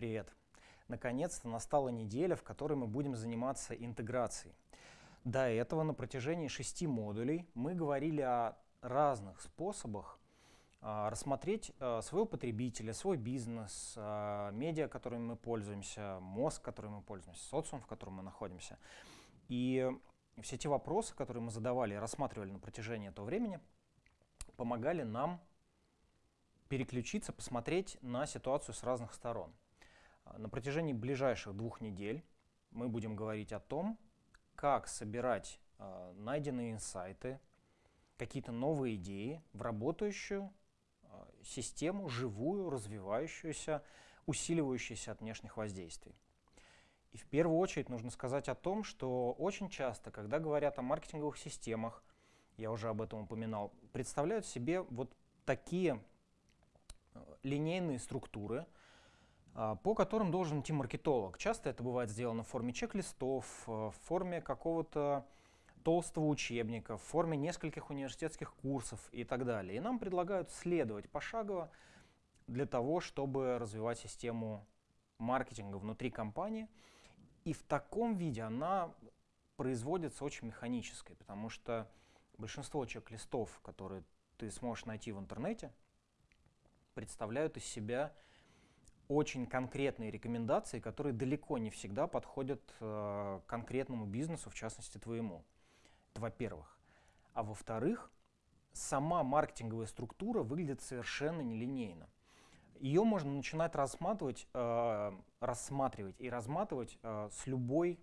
Привет! Наконец-то настала неделя, в которой мы будем заниматься интеграцией. До этого на протяжении шести модулей мы говорили о разных способах а, рассмотреть а, своего потребителя, свой бизнес, а, медиа, которыми мы пользуемся, мозг, которым мы пользуемся, социум, в котором мы находимся. И все те вопросы, которые мы задавали и рассматривали на протяжении этого времени, помогали нам переключиться, посмотреть на ситуацию с разных сторон. На протяжении ближайших двух недель мы будем говорить о том, как собирать э, найденные инсайты, какие-то новые идеи в работающую э, систему, живую, развивающуюся, усиливающуюся от внешних воздействий. И в первую очередь нужно сказать о том, что очень часто, когда говорят о маркетинговых системах, я уже об этом упоминал, представляют себе вот такие э, линейные структуры, а, по которым должен идти маркетолог. Часто это бывает сделано в форме чек-листов, э, в форме какого-то толстого учебника, в форме нескольких университетских курсов и так далее. И нам предлагают следовать пошагово для того, чтобы развивать систему маркетинга внутри компании. И в таком виде она производится очень механической, потому что большинство чек-листов, которые ты сможешь найти в интернете, представляют из себя очень конкретные рекомендации, которые далеко не всегда подходят э, конкретному бизнесу, в частности твоему. Это во-первых. А во-вторых, сама маркетинговая структура выглядит совершенно нелинейно. Ее можно начинать рассматривать, э, рассматривать и разматывать э, с любой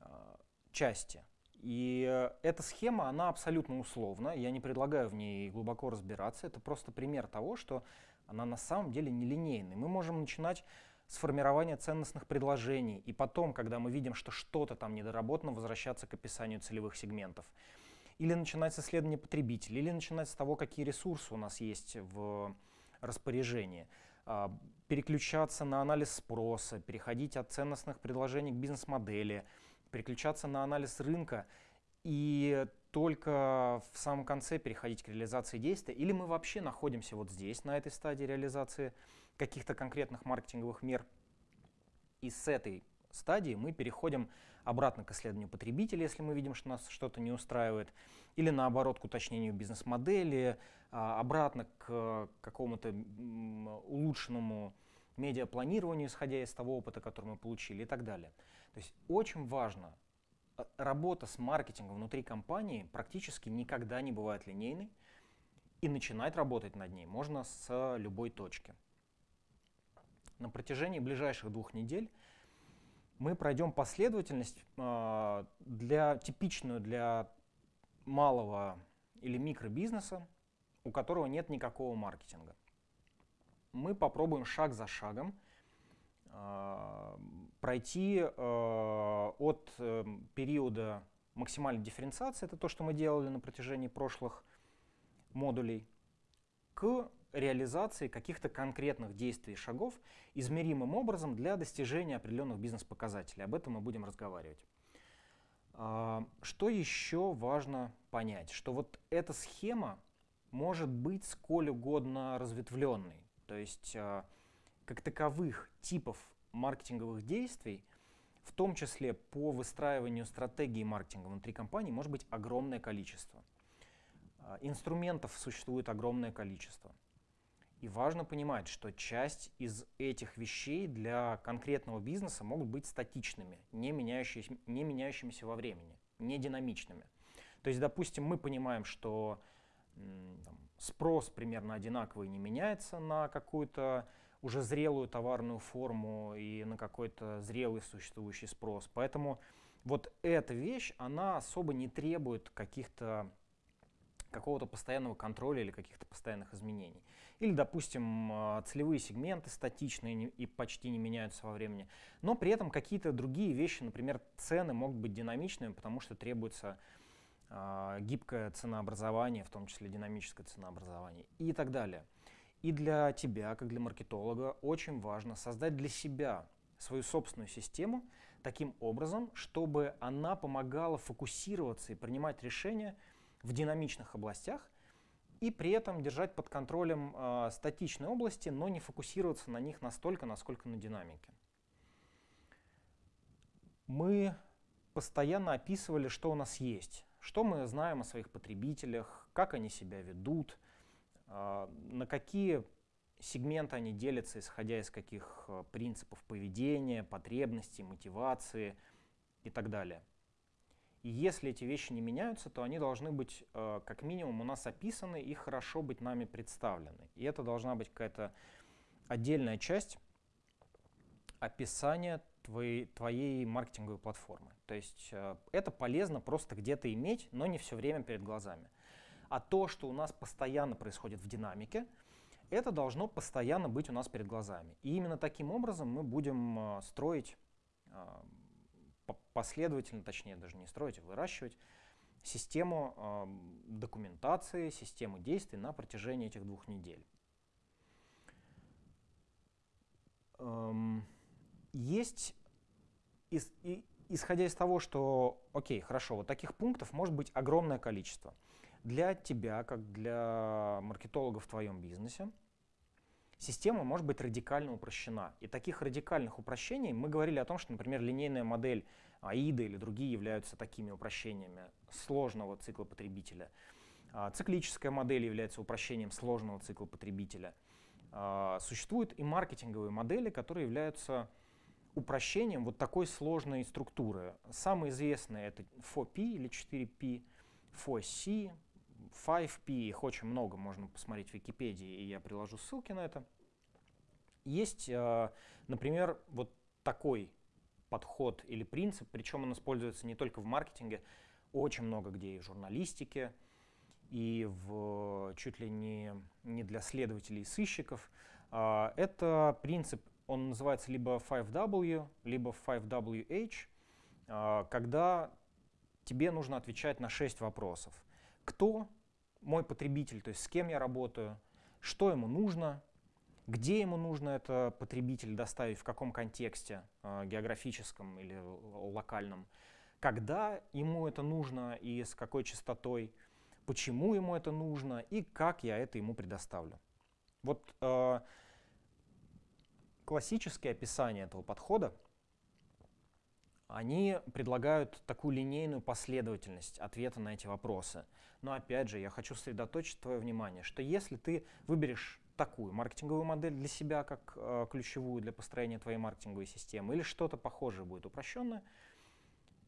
э, части. И эта схема, она абсолютно условна, я не предлагаю в ней глубоко разбираться, это просто пример того, что она на самом деле нелинейная. Мы можем начинать с формирования ценностных предложений, и потом, когда мы видим, что что-то там недоработано, возвращаться к описанию целевых сегментов. Или начинать с исследования потребителей, или начинать с того, какие ресурсы у нас есть в распоряжении. А, переключаться на анализ спроса, переходить от ценностных предложений к бизнес-модели, переключаться на анализ рынка и только в самом конце переходить к реализации действия, или мы вообще находимся вот здесь, на этой стадии реализации каких-то конкретных маркетинговых мер, и с этой стадии мы переходим обратно к исследованию потребителя, если мы видим, что нас что-то не устраивает, или наоборот к уточнению бизнес-модели, а, обратно к какому-то улучшенному медиапланированию, исходя из того опыта, который мы получили и так далее. То есть очень важно работа с маркетингом внутри компании практически никогда не бывает линейной, и начинать работать над ней можно с любой точки. На протяжении ближайших двух недель мы пройдем последовательность э, для, типичную для малого или микробизнеса, у которого нет никакого маркетинга. Мы попробуем шаг за шагом пройти э, от э, периода максимальной дифференциации, это то, что мы делали на протяжении прошлых модулей, к реализации каких-то конкретных действий и шагов измеримым образом для достижения определенных бизнес-показателей. Об этом мы будем разговаривать. Что еще важно понять? Что вот эта схема может быть сколь угодно разветвленной. То есть как таковых типов маркетинговых действий, в том числе по выстраиванию стратегии маркетинга внутри компании, может быть огромное количество. А, инструментов существует огромное количество. И важно понимать, что часть из этих вещей для конкретного бизнеса могут быть статичными, не, меняющимися, не меняющимися во времени, не динамичными. То есть, допустим, мы понимаем, что там, спрос примерно одинаковый не меняется на какую-то уже зрелую товарную форму и на какой-то зрелый существующий спрос. Поэтому вот эта вещь, она особо не требует каких-то какого-то постоянного контроля или каких-то постоянных изменений. Или, допустим, а, целевые сегменты статичные и почти не меняются во времени. Но при этом какие-то другие вещи, например, цены могут быть динамичными, потому что требуется э, гибкое ценообразование, в том числе динамическое ценообразование и так далее. И для тебя, как для маркетолога, очень важно создать для себя свою собственную систему таким образом, чтобы она помогала фокусироваться и принимать решения в динамичных областях и при этом держать под контролем э, статичные области, но не фокусироваться на них настолько, насколько на динамике. Мы постоянно описывали, что у нас есть, что мы знаем о своих потребителях, как они себя ведут, на какие сегменты они делятся, исходя из каких э, принципов поведения, потребностей, мотивации и так далее. И если эти вещи не меняются, то они должны быть э, как минимум у нас описаны и хорошо быть нами представлены. И это должна быть какая-то отдельная часть описания твоей, твоей маркетинговой платформы. То есть э, это полезно просто где-то иметь, но не все время перед глазами. А то, что у нас постоянно происходит в динамике, это должно постоянно быть у нас перед глазами. И именно таким образом мы будем э, строить э, последовательно, точнее даже не строить, а выращивать систему э, документации, систему действий на протяжении этих двух недель. Эм, есть, исходя из того, что, окей, хорошо, вот таких пунктов может быть огромное количество. Для тебя, как для маркетолога в твоем бизнесе, система может быть радикально упрощена. И таких радикальных упрощений мы говорили о том, что, например, линейная модель AIDA или другие являются такими упрощениями сложного цикла потребителя. А, циклическая модель является упрощением сложного цикла потребителя. А, существуют и маркетинговые модели, которые являются упрощением вот такой сложной структуры. Самые известные это 4P или 4P, 4C, 5P, их очень много, можно посмотреть в Википедии, и я приложу ссылки на это. Есть, а, например, вот такой подход или принцип, причем он используется не только в маркетинге, очень много где и в журналистике, и в чуть ли не, не для следователей и сыщиков. А, это принцип, он называется либо 5W, либо 5WH, а, когда тебе нужно отвечать на 6 вопросов. Кто мой потребитель, то есть с кем я работаю, что ему нужно, где ему нужно это потребитель доставить, в каком контексте, э, географическом или локальном, когда ему это нужно и с какой частотой, почему ему это нужно и как я это ему предоставлю. Вот э, классические описания этого подхода, они предлагают такую линейную последовательность ответа на эти вопросы. Но опять же, я хочу сосредоточить твое внимание, что если ты выберешь такую маркетинговую модель для себя, как э, ключевую для построения твоей маркетинговой системы, или что-то похожее будет упрощенное,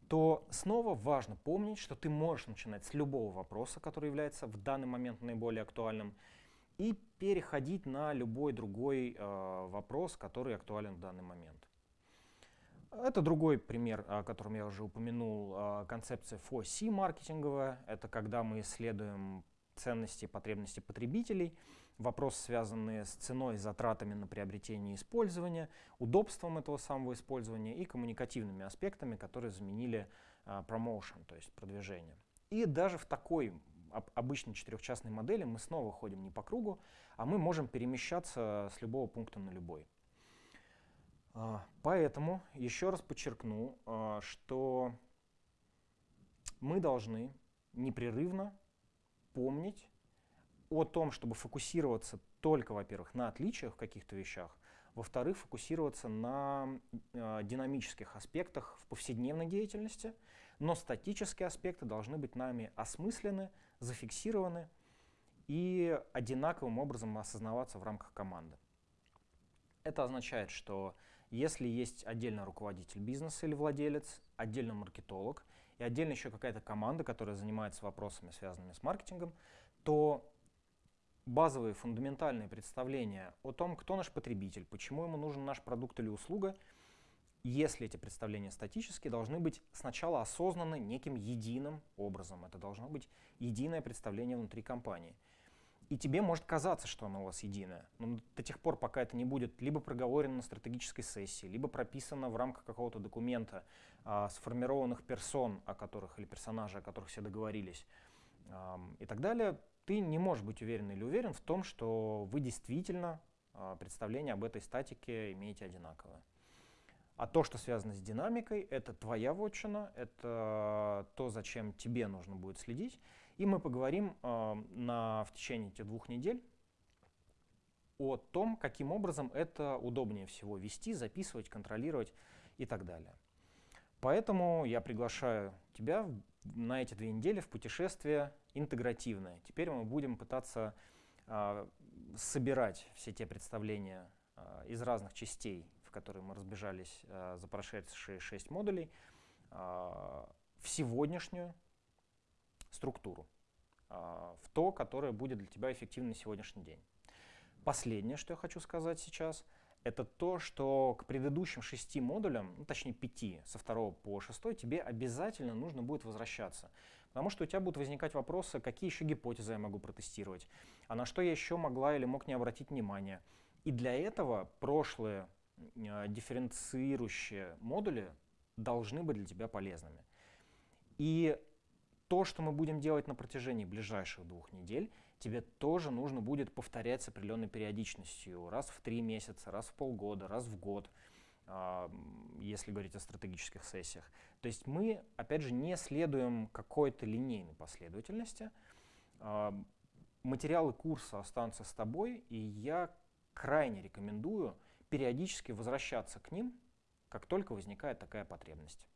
то снова важно помнить, что ты можешь начинать с любого вопроса, который является в данный момент наиболее актуальным, и переходить на любой другой э, вопрос, который актуален в данный момент. Это другой пример, о котором я уже упомянул, э, концепция 4C маркетинговая. Это когда мы исследуем ценности и потребности потребителей, вопросы, связанные с ценой, затратами на приобретение и использование, удобством этого самого использования и коммуникативными аспектами, которые заменили uh, promotion, то есть продвижение. И даже в такой обычной четырехчастной модели мы снова ходим не по кругу, а мы можем перемещаться с любого пункта на любой. Uh, поэтому еще раз подчеркну, uh, что мы должны непрерывно помнить о том, чтобы фокусироваться только, во-первых, на отличиях в каких-то вещах, во-вторых, фокусироваться на э, динамических аспектах в повседневной деятельности, но статические аспекты должны быть нами осмыслены, зафиксированы и одинаковым образом осознаваться в рамках команды. Это означает, что если есть отдельно руководитель бизнеса или владелец, отдельно маркетолог и отдельно еще какая-то команда, которая занимается вопросами, связанными с маркетингом, то базовые фундаментальные представления о том, кто наш потребитель, почему ему нужен наш продукт или услуга, если эти представления статические, должны быть сначала осознаны неким единым образом. Это должно быть единое представление внутри компании. И тебе может казаться, что оно у вас единое, но до тех пор, пока это не будет либо проговорено на стратегической сессии, либо прописано в рамках какого-то документа, а, сформированных персон, о которых или персонажей, о которых все договорились, а, и так далее, ты не можешь быть уверен или уверен в том, что вы действительно а, представление об этой статике имеете одинаковое. А то, что связано с динамикой, это твоя вотчина, это то, зачем тебе нужно будет следить. И мы поговорим э, на, в течение этих двух недель о том, каким образом это удобнее всего вести, записывать, контролировать и так далее. Поэтому я приглашаю тебя на эти две недели в путешествие интегративное. Теперь мы будем пытаться э, собирать все те представления э, из разных частей, в которые мы разбежались э, за прошедшие шесть модулей, э, в сегодняшнюю структуру, э, в то, которое будет для тебя эффективно на сегодняшний день. Последнее, что я хочу сказать сейчас, это то, что к предыдущим шести модулям, ну, точнее пяти, со второго по шестой, тебе обязательно нужно будет возвращаться. Потому что у тебя будут возникать вопросы, какие еще гипотезы я могу протестировать, а на что я еще могла или мог не обратить внимание. И для этого прошлые э, дифференцирующие модули должны быть для тебя полезными. И то, что мы будем делать на протяжении ближайших двух недель, тебе тоже нужно будет повторять с определенной периодичностью. Раз в три месяца, раз в полгода, раз в год, если говорить о стратегических сессиях. То есть мы, опять же, не следуем какой-то линейной последовательности. Материалы курса останутся с тобой, и я крайне рекомендую периодически возвращаться к ним, как только возникает такая потребность.